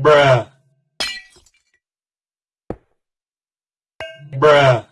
bruh. Bruh.